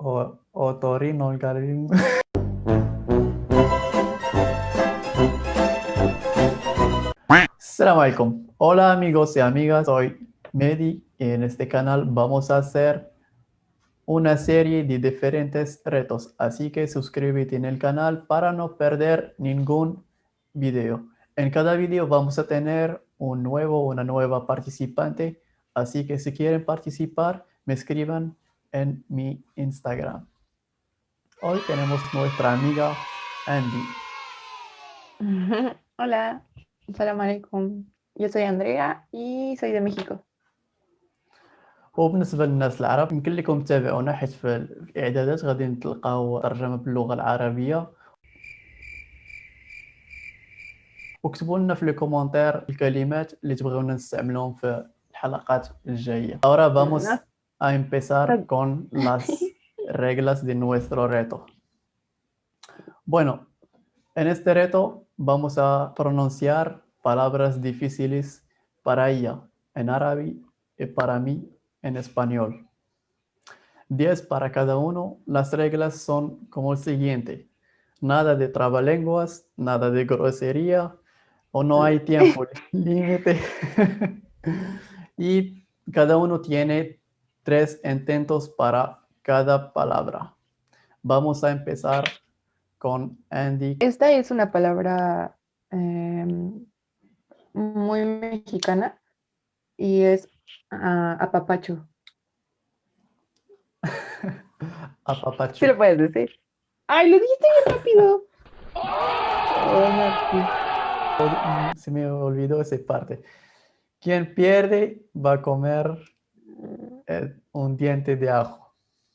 O, otorrinolaringológico. Assalamu alaikum. Hola amigos y amigas, soy Mehdi y en este canal vamos a hacer una serie de diferentes retos, así que suscríbete en el canal para no perder ningún video. En cada video vamos a tener un nuevo, una nueva participante, así que si quieren participar, me escriban en mi Instagram. Hoy tenemos nuestra amiga Andy. Hola, salam alaikum. Yo soy Andrea y soy de México. وبالنسبة للناس العرب يمكن لكم تتابعونا حيت في الإعدادات غادي تلقاو ترجمة باللغة العربية وكتبوا لنا في لي كومونتير الكلمات اللي تبغيونا نستعملهم في الحلقات الجاية ahora vamos a empezar con las reglas de nuestro reto bueno en este reto vamos a pronunciar palabras difíciles para ella en árabe y para mí en español. 10 para cada uno. Las reglas son como el siguiente. Nada de trabalenguas, nada de grosería, o no hay tiempo límite. y cada uno tiene tres intentos para cada palabra. Vamos a empezar con Andy. Esta es una palabra em, muy mexicana y es Ah, apapacho. apapacho. Sí lo puedes decir. ¡Ay, lo dijiste bien rápido! Oh, Se me olvidó esa parte. Quien pierde va a comer eh, un diente de ajo.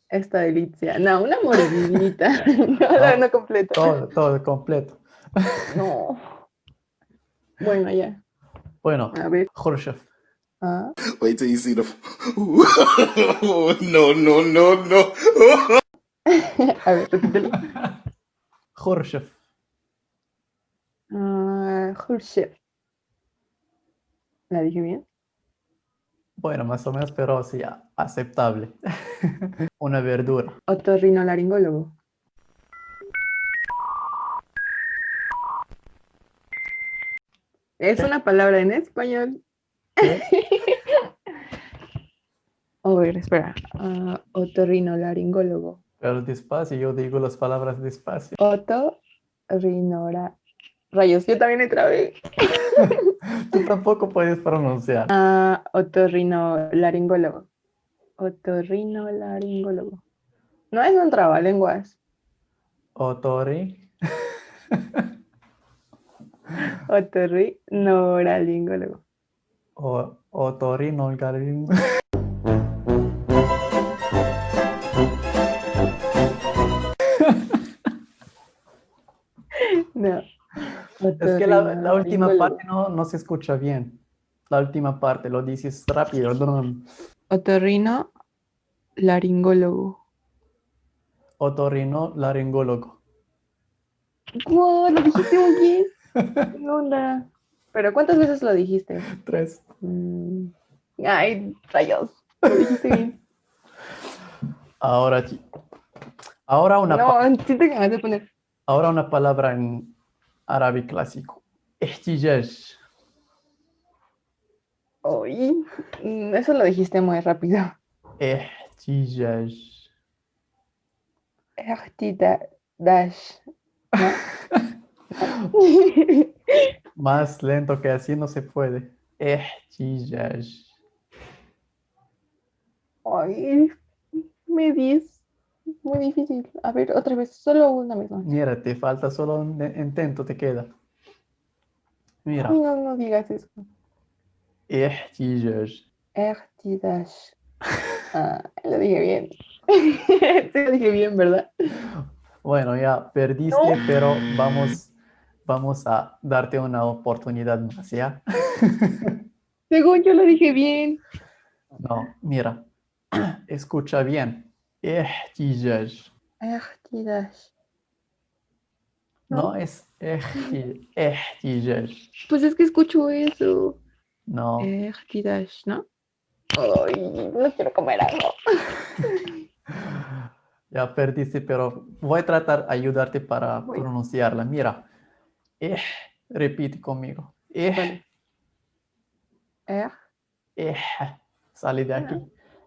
Esta delicia. No, una mordidita. no, no, no completo. Todo, todo completo. no. Bueno, ya. Bueno, a ver. Khrushchev. Ah. Wait till you see the. no, no, no, no. A ver, repítelo. Khrushchev. Uh, Khrushchev. ¿La dije bien? Bueno, más o menos, pero sí, aceptable. Una verdura. Otorrinolaringólogo. Es una palabra en español. A ver, espera. Uh, otorrinolaringólogo. Pero despacio, yo digo las palabras despacio. Otorrinora. Rayos, yo también trabé. Tú tampoco puedes pronunciar. Uh, otorrinolaringólogo. Otorrinolaringólogo. No es un trabalenguas. Otorri. Otorrinolaringólogo. O, otorrinolaringólogo. No. Es que la, la última parte no, no, se escucha bien. La última parte lo dices rápido. Otorrino laringólogo. Otorrino laringólogo. ¡Wow! Lo dijiste muy bien. ¿Qué onda? ¿Pero cuántas veces lo dijiste? Tres. Mm. Ay, rayos. Lo dijiste bien. Ahora, ahora una. No, me vas a poner. Ahora una palabra en árabe clásico. Ehtijaj. Uy, eso lo dijiste muy rápido. Ehtijaj. Ehtijaj. Más lento que así no se puede. Ehtijaj. Ay, me dices. Muy difícil. A ver, otra vez, solo una misma. Mira, te falta solo un intento, te queda. Mira. No, no digas eso. Ehtijaj. Ehtijaj. Ah, lo dije bien. sí, lo dije bien, ¿verdad? Bueno, ya perdiste, no. pero vamos, vamos a darte una oportunidad más, ¿ya? Según yo lo dije bien. No, mira, escucha bien. İhtiyaç. İhtiyaç. No, es ihtiyaç. Pues es que escucho eso. No. Ihtiyaç, ¿no? Ay, no quiero comer algo. ya perdiste, pero voy a tratar de ayudarte para pronunciarla. Mira, eh, repite conmigo. Eh, eh. Eh. Sale de aquí.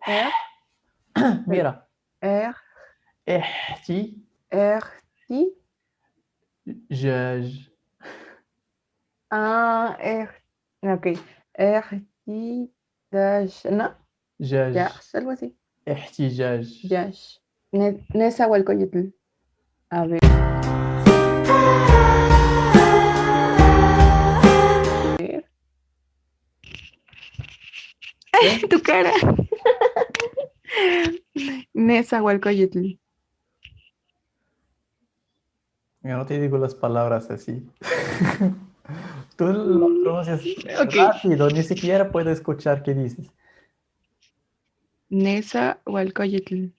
Eh. Mira. er, Ehti, er, ti. jij. Ah, er. Ok. Er, ti, dash. No, Jij. yash, algo así. احتجاج. Yash. Ne- Nezahualcóyotl. A ver. ¡Ay, tu cara! Nezahualcóyotl. Yo no te digo las palabras así. Tú lo pronuncias Ok. rápido, ni siquiera puedo escuchar qué dices. Nezahualcóyotl.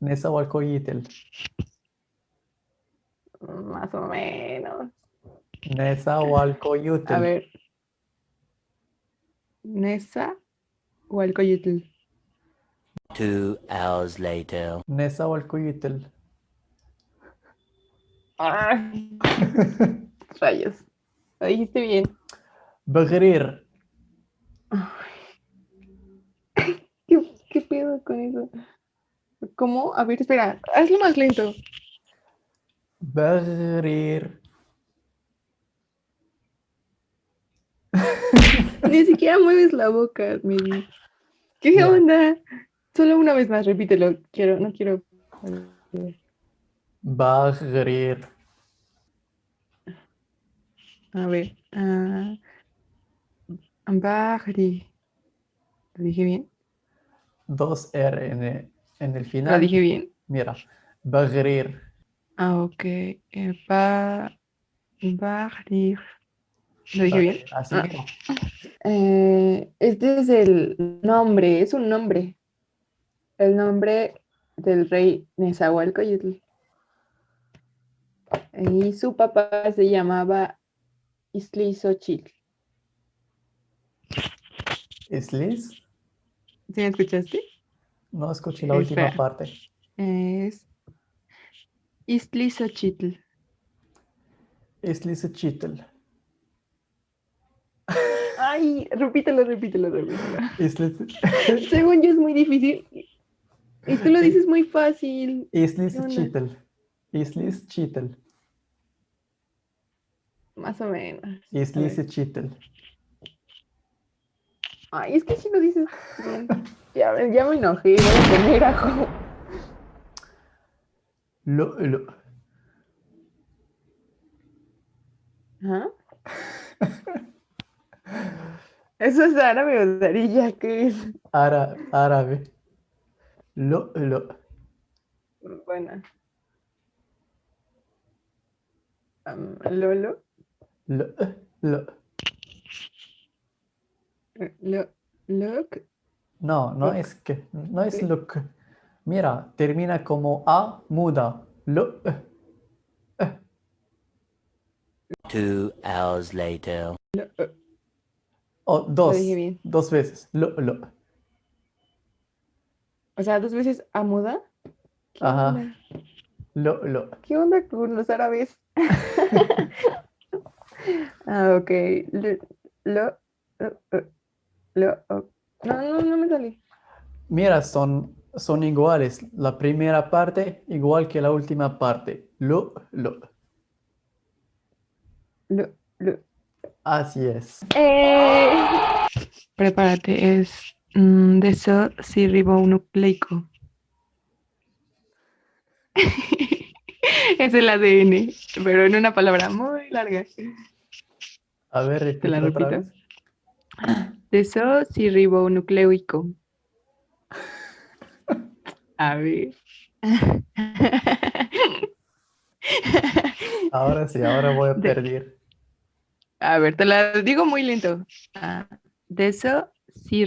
Nezahualcóyotl. Más o menos. Nezahualcóyotl. A ver. Nezahualcóyotl. Two hours later. Nezahualcóyotl. Ah, rayos. Lo dijiste bien. Bagrir. ¿Qué, qué pedo con eso? ¿Cómo? A ver, espera. Hazlo más lento. Bagrir. Ni siquiera mueves la boca, Medi. ¿Qué onda? Solo una vez más, repítelo. Quiero, no quiero. Bagrir. A ver. ah, Bahri. ¿Lo dije bien? Dos R en el, en el ¿Lo final. dije bien? Mira. Bagrir. Ah, ok. Eh, ba, Bahri. ¿Lo dije bien? Así Ah. Eh, este es el nombre, es un nombre. El nombre del rey Nezahualcóyotl. Y su papá se llamaba Iztlizochitl. ¿Islis? ¿Sí me escuchaste? No escuché la última parte. Es Iztlizochitl. Islis Chitl. Ay, repítelo, repítelo, repítelo. Según yo es muy difícil. Y tú lo dices muy fácil. Islis. Chitl. Islis Chitl. Más o menos. Islis Chitl. Ay, es que si lo dices bien. Ya, me- ya me enojé, voy a poner ajo. Lo, lo. Ajá. Eso es árabe o darilla, ¿qué es? Ara- árabe. Lo, lo. Bueno. Am, Lolo. Lo, lo. Lo, look. No, no Look. es que. No es look. Mira, termina como A muda. Lo. Two hours later. Lo, eh, O dos. Dos veces. Lo, lo. O sea, dos veces amuda. ¿Qué Ajá. onda? Lo, lo. ¿Qué onda con los árabes? ah, ok. Lo, lo, lo, lo, oh. No, no, no me sale. Mira, son, son iguales. La primera parte igual que la última parte. Lo, lo. Lo, lo. Así es. Eh, Prepárate, es mm, desocirribonucleico. es el ADN, pero en una palabra muy larga. A ver, repite la otra repito? vez. Desocirribonucleico. A ver. Ahora sí, ahora voy a De- perder. A ver, te la digo muy lento. Ah. De eso sí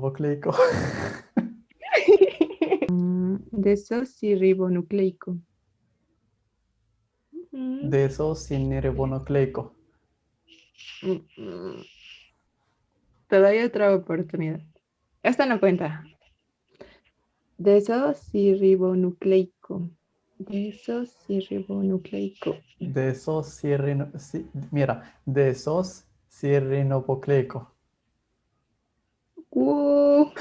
vocleico. Mm, Desocirribonucleico. Mm, De eso sin ribonucleico. Mm, mm. Te doy otra oportunidad. Esta no cuenta. Desosirribonucleico. Desosirribonucleico. Desosirrino... sí, mira, desosirrinopocleico. ¡Wow!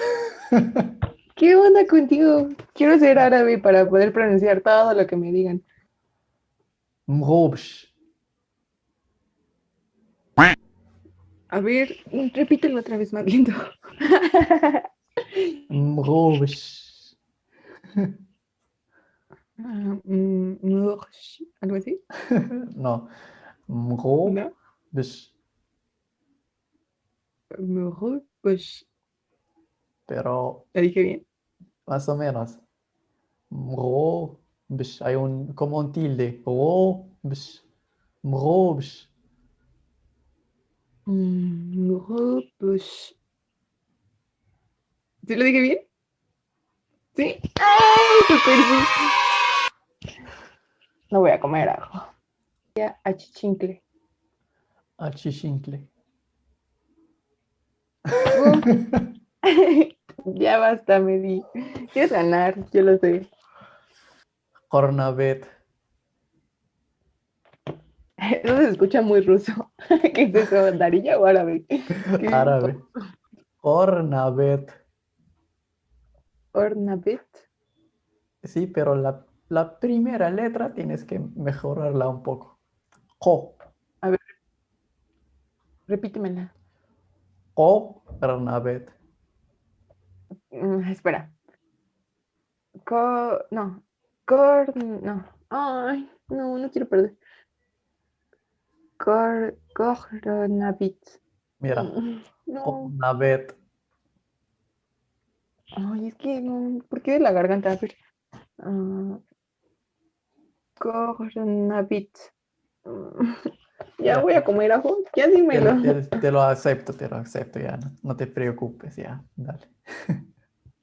¿Qué onda contigo? Quiero ser árabe para poder pronunciar todo lo que me digan. Mrobsh. A ver, repítelo otra vez más lento. Mrobsh. Mm, ¿Algo así? No. Mrobsh. ¿No? Mursh. Pero ¿La dije bien? más o menos. Mrobsh. Hay un, como un tilde. Mrobsh. Mrobsh. Mm, Mursh. ¿Sí lo dije bien? ¿Sí? ¡Ay, sí! No voy a comer ajo. Ya, achichincle. Achichincle. ya basta, me di. Quieres ganar, yo lo sé. Cornabet. Eso se escucha muy ruso. ¿Qué es eso? ¿Darilla o árabe? Árabe. Cornabet. Ornabit. Sí, pero la, la primera letra tienes que mejorarla un poco. Co. Repítemela. Cornabet. Mm, espera. Co... No. Cor... No. Ay, no, no quiero perder. Cor... Cornabit. Mira. Mm, No. Cornabet. Ay, es que no. ¿Por qué de la garganta? A ver. Ah, Cornabit. Mm, Ya voy a comer ajo. Ya Te, dímelo. te- te lo acepto, te lo acepto ya. No, no te preocupes, ya. Dale.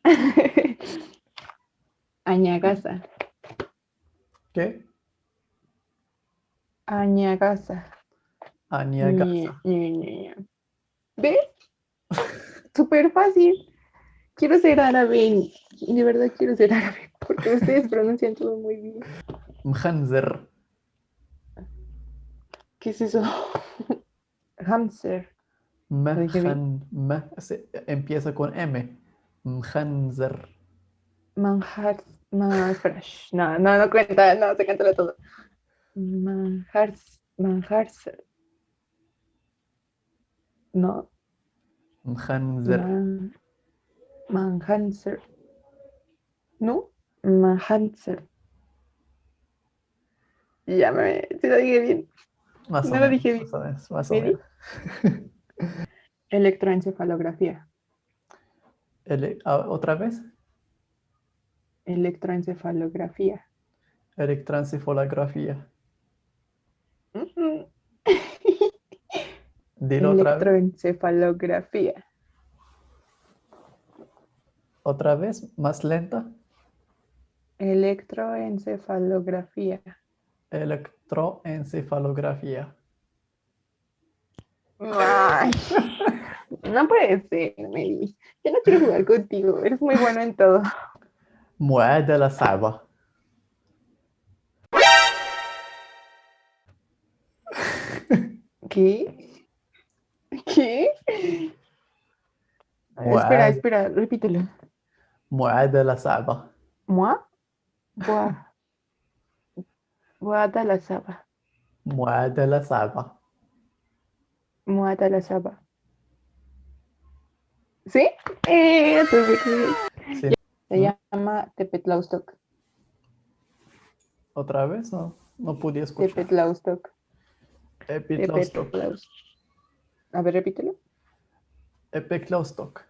Añagasa. ¿Qué? Ñe, Ñe. ¿Ves? Súper fácil. Quiero ser árabe. De verdad quiero ser árabe. Porque ustedes pronuncian todo muy bien. Mkhanzer. ¿Qué es eso? Hamster. dije bien? Mkhan. m- se- empieza con M. Mkhanzer. Manjar. Ma, espera, no, no, no cuenta, no, se cántalo todo. Manjar. Manjarser. No. Mkhanzer. Man, Manhanser. ¿No? Manhanser. Ya me. Se lo dije bien. Más o no lo menos, dije bien. más o menos, más o. Electroencefalografía. Ele- ah, ¿Otra vez? Electroencefalografía. Electroencefalografía. Dilo otra vez. Electroencefalografía. Otra vez, más lenta. Electroencefalografía electroencefalografía. No puede ser, Meli. Yo no quiero jugar contigo. Eres muy bueno en todo. Muerde la saba. ¿Qué? ¿Qué? Espera, espera, repítelo. Muerde la saba. ¿Mua? Buah. Muata la saba. Muata la saba. Muata la saba. ¿Sí? Eh, pues se llama Tepetlaustoc. ¿Otra vez? No, no pude escuchar. Tepetlaustoc. Tepetlaustoc. A ver, repítelo. Tepetlaustoc.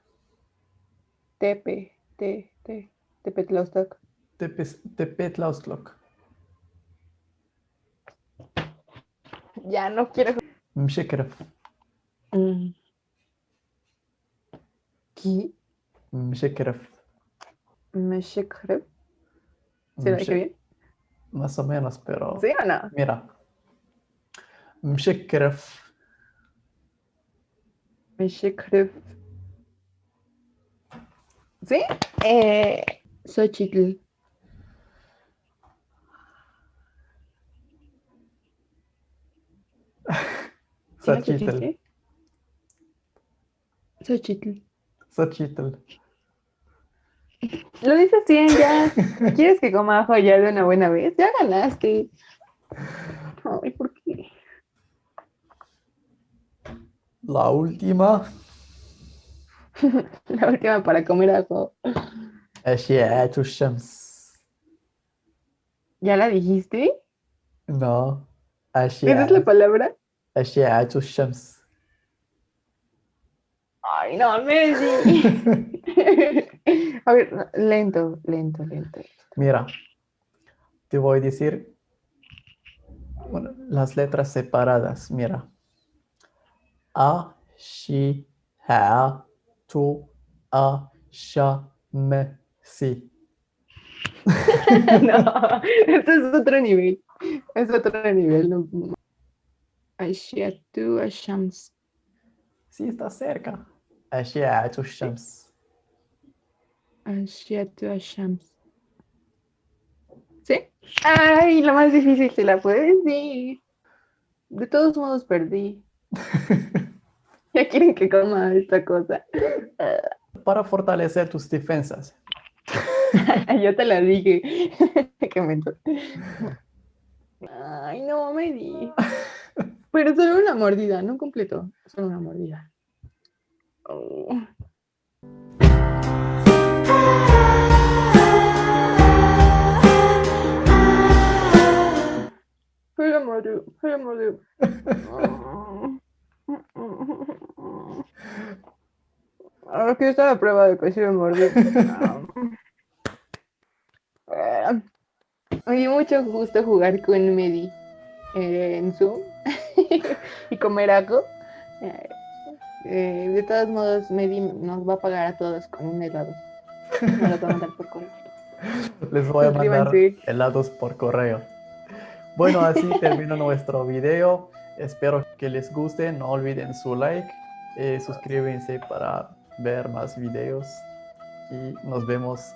Tepe, te, te, Tepetlaustoc. Tepe, Ya no quiero. Mshikra. Mm. ¿Qué? Mshikra. Mshikra. Lo? Más o menos, pero. ¿Sí o no? Mira. Mshikrif. Mshikrif. ¿Sí? Eh, Xochitl. Xochitl. Xochitl. Xochitl. Lo dices bien, ya. ¿Quieres que coma ajo ya de una buena vez? Ya ganaste. Ay, ¿por qué? La última. La última para comer ajo. ¿Ya la dijiste? No. ¿Esa es la palabra? أشعة الشمس. Ay, no, Messi. A ver, lento, lento, lento. Mira, te voy a decir bueno, las letras separadas. Mira. A, shi, ha, tu, a, sha, me, si. No, esto es otro nivel. Es otro nivel. No. Ashiatu Ashams. Sí, está cerca. Ashiatu Ashams. Ashiatu Ashams. ¿Sí? Ay, la más difícil se la puede decir. De todos modos perdí. ya quieren que coma esta cosa. Para fortalecer tus defensas. Yo te la dije. Ay, no me di. Pero solo una mordida, no completo. Solo una mordida. Oh. Solo mordió, solo mordió. Ahora que está la prueba de que sí me mordió. Ah, Me dio mucho gusto jugar con Medi eh, en Zoom y comer algo. Eh, eh, de todos modos, Medi nos va a pagar a todos con un helado. Me lo va a mandar por correo. Les voy a mandar helados por correo. Bueno, así termino nuestro video. Espero que les guste. No olviden su like. y suscríbanse para ver más videos. Y nos vemos